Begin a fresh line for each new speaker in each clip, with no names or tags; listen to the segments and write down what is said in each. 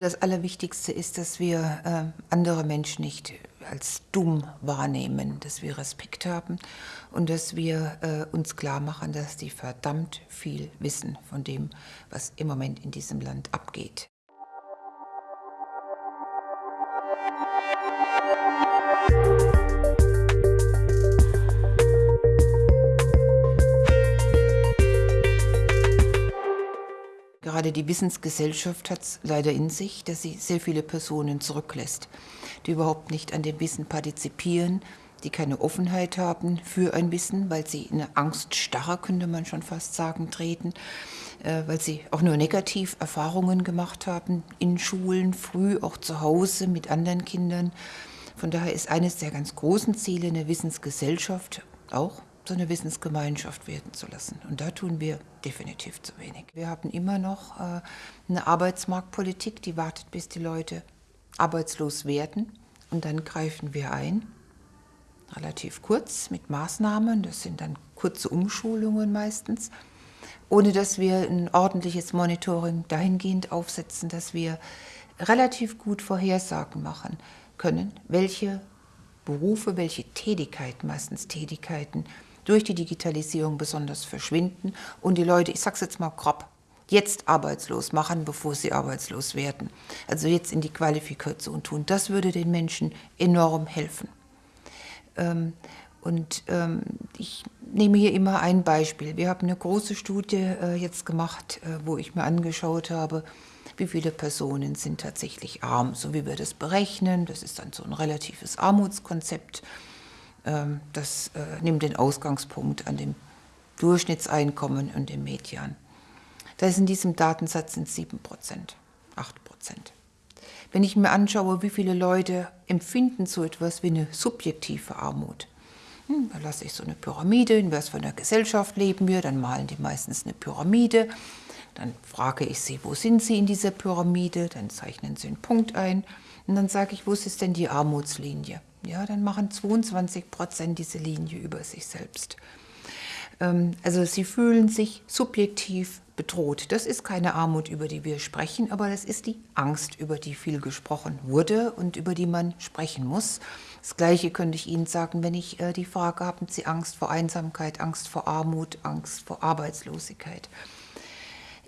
Das Allerwichtigste ist, dass wir äh, andere Menschen nicht als dumm wahrnehmen, dass wir Respekt haben und dass wir äh, uns klar machen, dass die verdammt viel wissen von dem, was im Moment in diesem Land abgeht. Gerade die Wissensgesellschaft hat es leider in sich, dass sie sehr viele Personen zurücklässt, die überhaupt nicht an dem Wissen partizipieren, die keine Offenheit haben für ein Wissen, weil sie in eine Angststarre, könnte man schon fast sagen, treten, äh, weil sie auch nur negativ Erfahrungen gemacht haben in Schulen, früh auch zu Hause mit anderen Kindern. Von daher ist eines der ganz großen Ziele eine Wissensgesellschaft auch so eine Wissensgemeinschaft werden zu lassen. Und da tun wir definitiv zu wenig. Wir haben immer noch äh, eine Arbeitsmarktpolitik, die wartet, bis die Leute arbeitslos werden. Und dann greifen wir ein, relativ kurz mit Maßnahmen. Das sind dann kurze Umschulungen meistens, ohne dass wir ein ordentliches Monitoring dahingehend aufsetzen, dass wir relativ gut Vorhersagen machen können, welche Berufe, welche Tätigkeiten, meistens Tätigkeiten, durch die Digitalisierung besonders verschwinden und die Leute, ich sage es jetzt mal grob, jetzt arbeitslos machen, bevor sie arbeitslos werden. Also jetzt in die Qualifikation tun. Das würde den Menschen enorm helfen. Ähm, und ähm, ich nehme hier immer ein Beispiel. Wir haben eine große Studie äh, jetzt gemacht, äh, wo ich mir angeschaut habe, wie viele Personen sind tatsächlich arm, so wie wir das berechnen. Das ist dann so ein relatives Armutskonzept. Ähm, das äh, nimmt den Ausgangspunkt an dem Durchschnittseinkommen und dem Median. Das ist in diesem Datensatz sind 7 Prozent, 8 Prozent. Wenn ich mir anschaue, wie viele Leute empfinden so etwas wie eine subjektive Armut, hm, da lasse ich so eine Pyramide, in was für einer Gesellschaft leben wir, dann malen die meistens eine Pyramide, dann frage ich sie, wo sind sie in dieser Pyramide, dann zeichnen sie einen Punkt ein und dann sage ich, wo ist denn die Armutslinie? Ja, dann machen 22 Prozent diese Linie über sich selbst. Ähm, also sie fühlen sich subjektiv bedroht. Das ist keine Armut, über die wir sprechen, aber das ist die Angst, über die viel gesprochen wurde und über die man sprechen muss. Das Gleiche könnte ich Ihnen sagen, wenn ich äh, die Frage, haben Sie Angst vor Einsamkeit, Angst vor Armut, Angst vor Arbeitslosigkeit?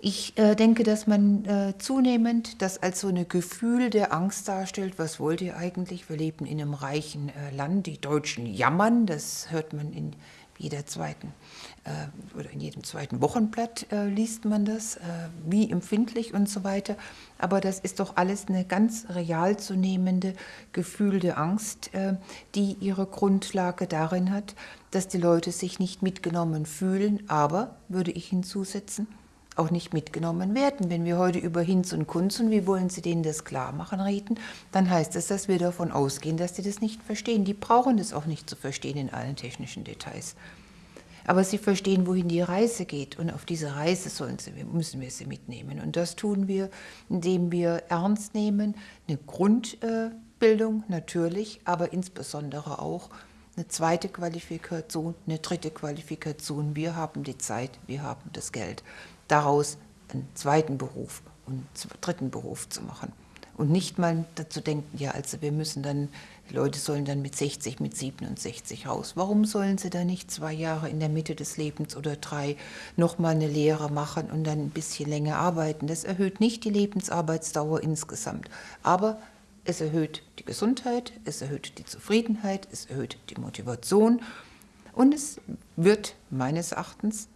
Ich äh, denke, dass man äh, zunehmend das als so ein Gefühl der Angst darstellt. Was wollt ihr eigentlich? Wir leben in einem reichen äh, Land. Die Deutschen jammern. Das hört man in jeder zweiten äh, oder in jedem zweiten Wochenblatt äh, liest man das, äh, wie empfindlich und so weiter. Aber das ist doch alles eine ganz real zu nehmende Gefühl der Angst, die ihre Grundlage darin hat, dass die Leute sich nicht mitgenommen fühlen. Aber, würde ich hinzusetzen, auch nicht mitgenommen werden. Wenn wir heute über Hinz und Kunz und wie wollen Sie denen das klar machen reden, dann heißt das, dass wir davon ausgehen, dass sie das nicht verstehen. Die brauchen das auch nicht zu verstehen in allen technischen Details. Aber sie verstehen, wohin die Reise geht und auf diese Reise sollen sie, müssen wir sie mitnehmen. Und das tun wir, indem wir ernst nehmen, eine Grundbildung natürlich, aber insbesondere auch eine zweite Qualifikation, eine dritte Qualifikation. Wir haben die Zeit, wir haben das Geld daraus einen zweiten Beruf und einen dritten Beruf zu machen. Und nicht mal dazu denken, ja, also wir müssen dann, die Leute sollen dann mit 60, mit 67 raus. Warum sollen sie dann nicht zwei Jahre in der Mitte des Lebens oder drei nochmal eine Lehre machen und dann ein bisschen länger arbeiten? Das erhöht nicht die Lebensarbeitsdauer insgesamt. Aber es erhöht die Gesundheit, es erhöht die Zufriedenheit, es erhöht die Motivation und es wird meines Erachtens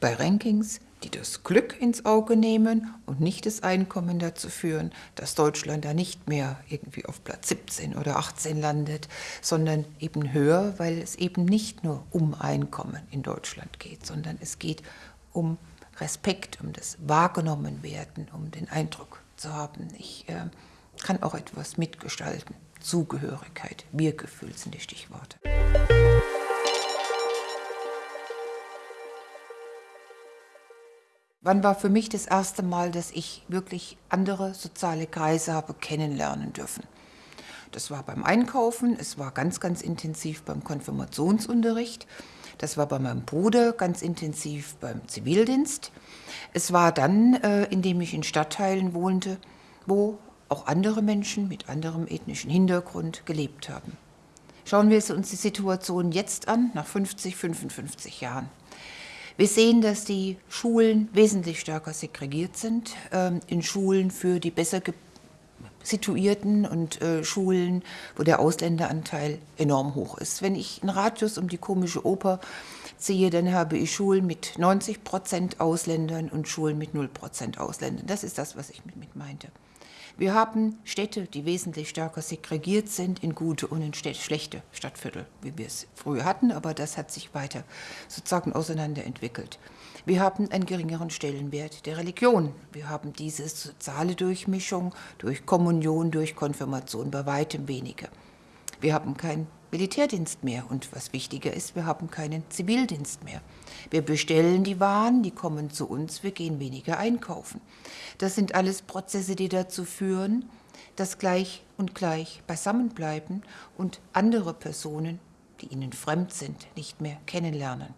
bei Rankings, die das Glück ins Auge nehmen und nicht das Einkommen dazu führen, dass Deutschland da nicht mehr irgendwie auf Platz 17 oder 18 landet, sondern eben höher, weil es eben nicht nur um Einkommen in Deutschland geht, sondern es geht um Respekt, um das Wahrgenommenwerden, um den Eindruck zu haben, ich äh, kann auch etwas mitgestalten. Zugehörigkeit, Wir-Gefühl sind die Stichworte. Wann war für mich das erste Mal, dass ich wirklich andere soziale Kreise habe kennenlernen dürfen? Das war beim Einkaufen, es war ganz, ganz intensiv beim Konfirmationsunterricht, das war bei meinem Bruder ganz intensiv beim Zivildienst. Es war dann, äh, indem ich in Stadtteilen wohnte, wo auch andere Menschen mit anderem ethnischen Hintergrund gelebt haben. Schauen wir uns die Situation jetzt an, nach 50, 55 Jahren. Wir sehen, dass die Schulen wesentlich stärker segregiert sind. Ähm, in Schulen für die besser situierten und äh, Schulen, wo der Ausländeranteil enorm hoch ist. Wenn ich einen Radius um die komische Oper ziehe, dann habe ich Schulen mit 90 Prozent Ausländern und Schulen mit 0 Prozent Ausländern. Das ist das, was ich mit meinte. Wir haben Städte, die wesentlich stärker segregiert sind in gute und in schlechte Stadtviertel, wie wir es früher hatten, aber das hat sich weiter sozusagen auseinanderentwickelt. Wir haben einen geringeren Stellenwert der Religion. Wir haben diese soziale Durchmischung durch Kommunion, durch Konfirmation bei weitem weniger. Wir haben keinen Militärdienst mehr und was wichtiger ist, wir haben keinen Zivildienst mehr. Wir bestellen die Waren, die kommen zu uns, wir gehen weniger einkaufen. Das sind alles Prozesse, die dazu führen, dass gleich und gleich beisammenbleiben und andere Personen, die ihnen fremd sind, nicht mehr kennenlernen.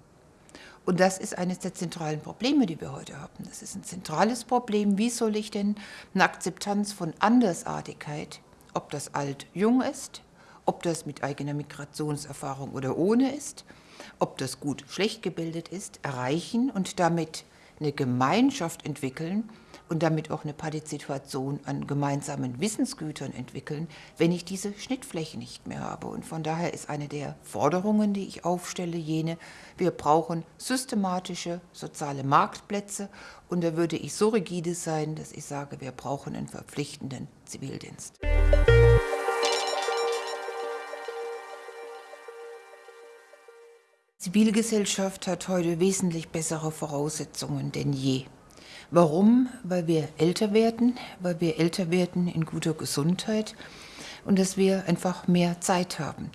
Und das ist eines der zentralen Probleme, die wir heute haben. Das ist ein zentrales Problem. Wie soll ich denn eine Akzeptanz von Andersartigkeit, ob das alt jung ist, ob das mit eigener Migrationserfahrung oder ohne ist, ob das gut schlecht gebildet ist, erreichen und damit eine Gemeinschaft entwickeln und damit auch eine Partizipation an gemeinsamen Wissensgütern entwickeln, wenn ich diese Schnittfläche nicht mehr habe. Und von daher ist eine der Forderungen, die ich aufstelle, jene, wir brauchen systematische soziale Marktplätze und da würde ich so rigide sein, dass ich sage, wir brauchen einen verpflichtenden Zivildienst. Zivilgesellschaft hat heute wesentlich bessere Voraussetzungen denn je. Warum? Weil wir älter werden, weil wir älter werden in guter Gesundheit und dass wir einfach mehr Zeit haben.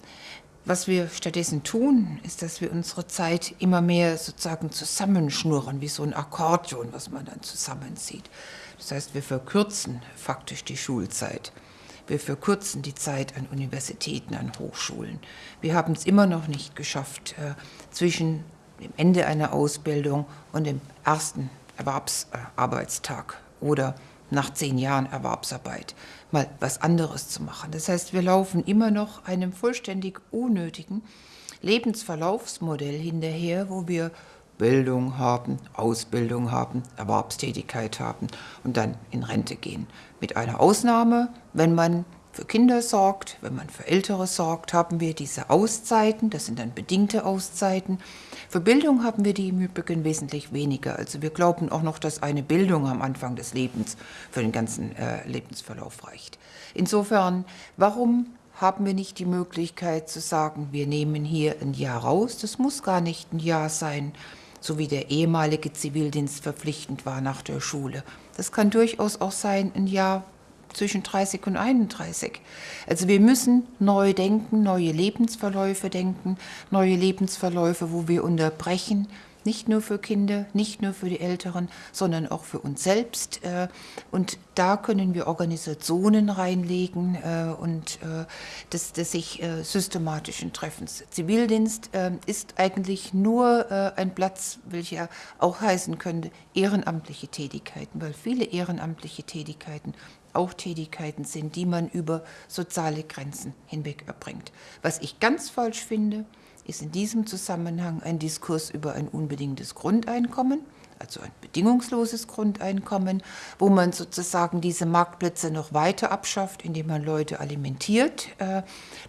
Was wir stattdessen tun, ist, dass wir unsere Zeit immer mehr sozusagen zusammenschnurren, wie so ein Akkordeon, was man dann zusammenzieht. Das heißt, wir verkürzen faktisch die Schulzeit. Wir verkürzen die Zeit an Universitäten, an Hochschulen. Wir haben es immer noch nicht geschafft, äh, zwischen dem Ende einer Ausbildung und dem ersten Erwerbsarbeitstag oder nach zehn Jahren Erwerbsarbeit mal was anderes zu machen. Das heißt, wir laufen immer noch einem vollständig unnötigen Lebensverlaufsmodell hinterher, wo wir Bildung haben, Ausbildung haben, Erwerbstätigkeit haben und dann in Rente gehen. Mit einer Ausnahme, wenn man für Kinder sorgt, wenn man für Ältere sorgt, haben wir diese Auszeiten, das sind dann bedingte Auszeiten. Für Bildung haben wir die im Übrigen wesentlich weniger. Also wir glauben auch noch, dass eine Bildung am Anfang des Lebens für den ganzen äh, Lebensverlauf reicht. Insofern, warum haben wir nicht die Möglichkeit zu sagen, wir nehmen hier ein Jahr raus, das muss gar nicht ein Jahr sein, so wie der ehemalige Zivildienst verpflichtend war nach der Schule. Das kann durchaus auch sein, ein Jahr zwischen 30 und 31. Also wir müssen neu denken, neue Lebensverläufe denken, neue Lebensverläufe, wo wir unterbrechen, nicht nur für Kinder, nicht nur für die Älteren, sondern auch für uns selbst. Äh, und da können wir Organisationen reinlegen äh, und äh, des, des sich systematischen Treffens. Zivildienst ist eigentlich nur ein Platz, welcher auch heißen könnte, ehrenamtliche Tätigkeiten, weil viele ehrenamtliche Tätigkeiten auch Tätigkeiten sind, die man über soziale Grenzen hinweg erbringt. Was ich ganz falsch finde, ist in diesem Zusammenhang ein Diskurs über ein unbedingtes Grundeinkommen, also ein bedingungsloses Grundeinkommen, wo man sozusagen diese Marktplätze noch weiter abschafft, indem man Leute alimentiert. Äh,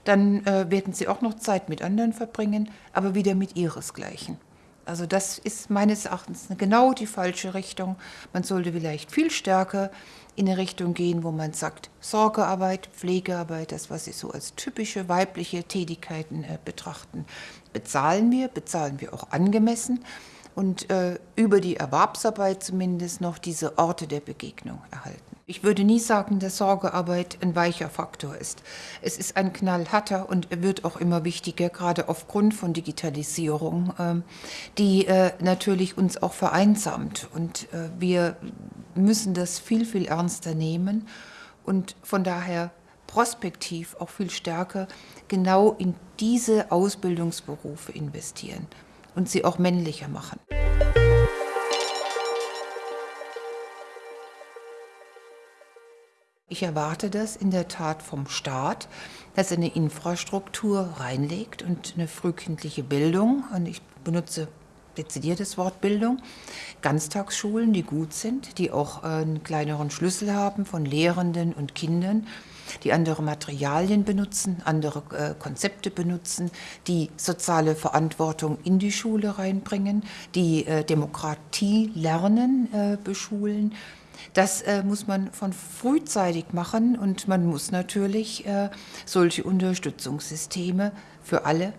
dann äh, werden sie auch noch Zeit mit anderen verbringen, aber wieder mit ihresgleichen. Also das ist meines Erachtens genau die falsche Richtung. Man sollte vielleicht viel stärker in eine Richtung gehen, wo man sagt, Sorgearbeit, Pflegearbeit, das, was Sie so als typische weibliche Tätigkeiten äh, betrachten, bezahlen wir, bezahlen wir auch angemessen und äh, über die Erwerbsarbeit zumindest noch diese Orte der Begegnung erhalten. Ich würde nie sagen, dass Sorgearbeit ein weicher Faktor ist. Es ist ein knallharter und wird auch immer wichtiger, gerade aufgrund von Digitalisierung, ähm, die äh, natürlich uns auch vereinsamt. Und äh, wir müssen das viel, viel ernster nehmen und von daher prospektiv auch viel stärker genau in diese Ausbildungsberufe investieren und sie auch männlicher machen. Ich erwarte das in der Tat vom Staat, dass er eine Infrastruktur reinlegt und eine frühkindliche Bildung, und ich benutze dezidiertes Wort Bildung, Ganztagsschulen, die gut sind, die auch einen kleineren Schlüssel haben von Lehrenden und Kindern, die andere Materialien benutzen, andere äh, Konzepte benutzen, die soziale Verantwortung in die Schule reinbringen, die äh, Demokratie lernen, äh, beschulen. Das äh, muss man von frühzeitig machen und man muss natürlich äh, solche Unterstützungssysteme für alle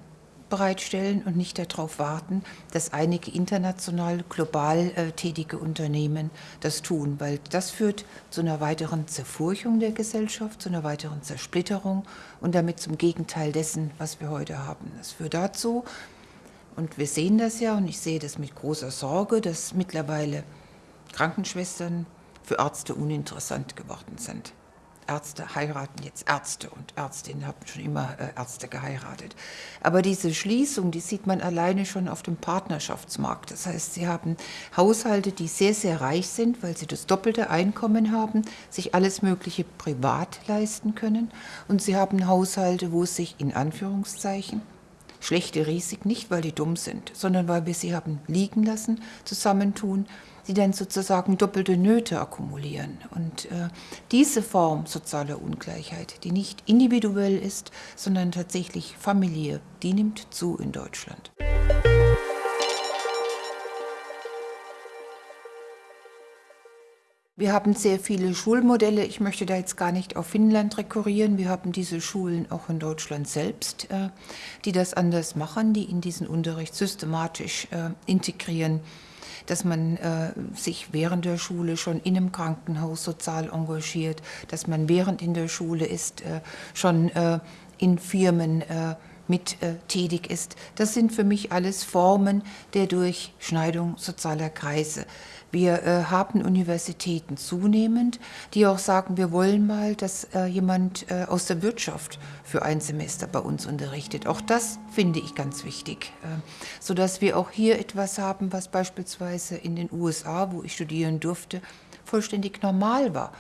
bereitstellen und nicht darauf warten, dass einige international, global äh, tätige Unternehmen das tun, weil das führt zu einer weiteren Zerfurchung der Gesellschaft, zu einer weiteren Zersplitterung und damit zum Gegenteil dessen, was wir heute haben. Das führt dazu, und wir sehen das ja, und ich sehe das mit großer Sorge, dass mittlerweile Krankenschwestern für Ärzte uninteressant geworden sind. Ärzte heiraten jetzt Ärzte und Ärztinnen haben schon immer äh, Ärzte geheiratet. Aber diese Schließung, die sieht man alleine schon auf dem Partnerschaftsmarkt. Das heißt, sie haben Haushalte, die sehr, sehr reich sind, weil sie das doppelte Einkommen haben, sich alles Mögliche privat leisten können. Und sie haben Haushalte, wo es sich in Anführungszeichen schlechte Risiken, nicht weil die dumm sind, sondern weil wir sie haben liegen lassen, zusammentun die dann sozusagen doppelte Nöte akkumulieren. Und äh, diese Form sozialer Ungleichheit, die nicht individuell ist, sondern tatsächlich familiär, die nimmt zu in Deutschland. Wir haben sehr viele Schulmodelle. Ich möchte da jetzt gar nicht auf Finnland rekurrieren. Wir haben diese Schulen auch in Deutschland selbst, äh, die das anders machen, die in diesen Unterricht systematisch äh, integrieren dass man äh, sich während der Schule schon in einem Krankenhaus sozial engagiert, dass man während in der Schule ist, äh, schon äh, in Firmen äh, mit äh, tätig ist. Das sind für mich alles Formen der Durchschneidung sozialer Kreise. Wir äh, haben Universitäten zunehmend, die auch sagen, wir wollen mal, dass äh, jemand äh, aus der Wirtschaft für ein Semester bei uns unterrichtet. Auch das finde ich ganz wichtig, äh, sodass wir auch hier etwas haben, was beispielsweise in den USA, wo ich studieren durfte, vollständig normal war.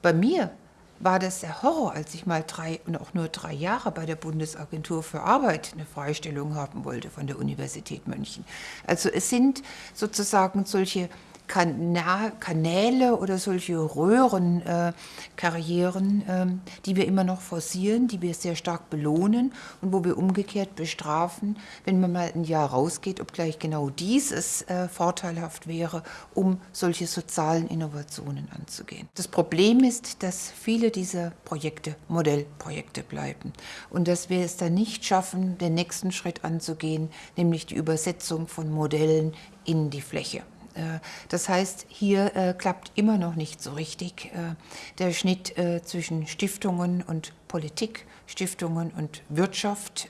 Bei mir war das der Horror, als ich mal drei und auch nur drei Jahre bei der Bundesagentur für Arbeit eine Freistellung haben wollte von der Universität München. Also es sind sozusagen solche Kanäle oder solche Röhrenkarrieren, äh, äh, die wir immer noch forcieren, die wir sehr stark belohnen und wo wir umgekehrt bestrafen, wenn man mal ein Jahr rausgeht, obgleich genau dieses äh, vorteilhaft wäre, um solche sozialen Innovationen anzugehen. Das Problem ist, dass viele dieser Projekte Modellprojekte bleiben und dass wir es dann nicht schaffen, den nächsten Schritt anzugehen, nämlich die Übersetzung von Modellen in die Fläche. Äh, das heißt, hier äh, klappt immer noch nicht so richtig äh, der Schnitt zwischen Stiftungen und Politik, Stiftungen und Wirtschaft.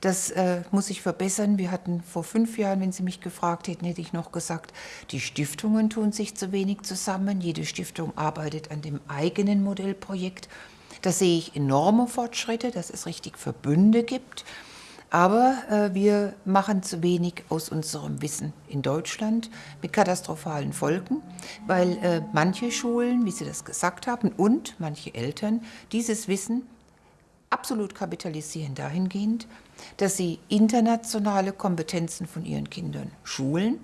Das muss sich verbessern. Wir hatten vor fünf Jahren, wenn Sie mich gefragt hätten, hätte ich noch gesagt, die Stiftungen tun sich zu wenig zusammen. Jede Stiftung arbeitet an dem eigenen Modellprojekt. Da sehe ich enorme Fortschritte, dass es richtig Verbünde gibt. Aber äh, wir machen zu wenig aus unserem Wissen in Deutschland mit katastrophalen Folgen, weil äh, manche Schulen, wie Sie das gesagt haben, und manche Eltern dieses Wissen absolut kapitalisieren dahingehend, dass sie internationale Kompetenzen von ihren Kindern schulen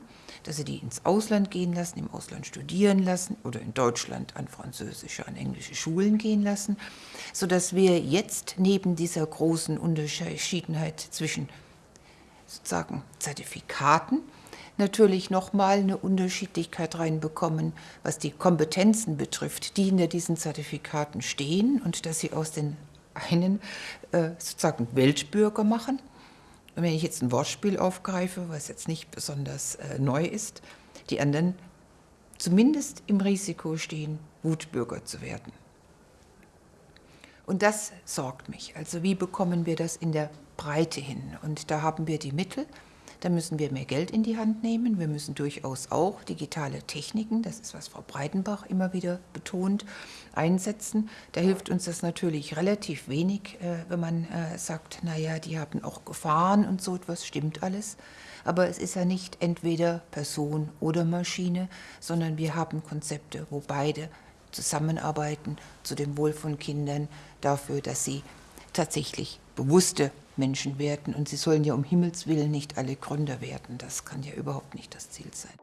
dass sie die ins Ausland gehen lassen, im Ausland studieren lassen oder in Deutschland an französische, an englische Schulen gehen lassen, sodass wir jetzt neben dieser großen Unterschiedenheit zwischen sozusagen Zertifikaten natürlich nochmal eine Unterschiedlichkeit reinbekommen, was die Kompetenzen betrifft, die hinter diesen Zertifikaten stehen und dass sie aus den einen äh, sozusagen Weltbürger machen und wenn ich jetzt ein Wortspiel aufgreife, was jetzt nicht besonders äh, neu ist, die anderen zumindest im Risiko stehen, Wutbürger zu werden. Und das sorgt mich. Also wie bekommen wir das in der Breite hin? Und da haben wir die Mittel, da müssen wir mehr Geld in die Hand nehmen. Wir müssen durchaus auch digitale Techniken, das ist, was Frau Breitenbach immer wieder betont, einsetzen. Da hilft uns das natürlich relativ wenig, äh, wenn man äh, sagt, naja, die haben auch Gefahren und so etwas, stimmt alles. Aber es ist ja nicht entweder Person oder Maschine, sondern wir haben Konzepte, wo beide zusammenarbeiten zu dem Wohl von Kindern, dafür, dass sie tatsächlich bewusste Menschen werden. Und sie sollen ja um Himmels Willen nicht alle Gründer werden. Das kann ja überhaupt nicht das Ziel sein.